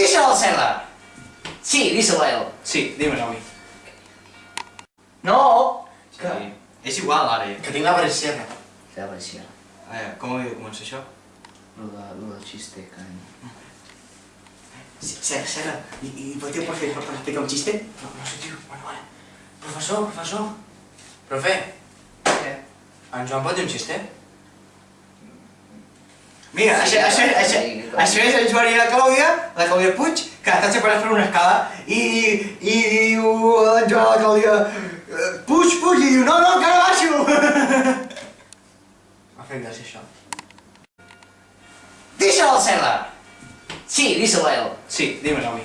Díselo al César. Sí, díselo a él. Sí, dímelo a mi. No. Sí. És igual, ara. Que tinc la persiana. Ja va ser. Eh, com havia de començar això? Lo, de, lo del xiste, carinyo. Sera, Sera, i, i podeu per fer, per explicar un xiste? No, no sé, tio, bueno, vale. Professor, professor. Profe, Què? en Joan pot dir un xiste? Mira, això, això, això, això és en Joan i la Clàudia, la Clàudia Puig, que estan separats per una escala, i, i diu en Joan a la Clàudia, "Eh, Puig, Puig, i diu, no, no, encara baixo! M'ha fet gràcia això. Díselo al César. Sí, díselo a él. Sí, dímelo a mi.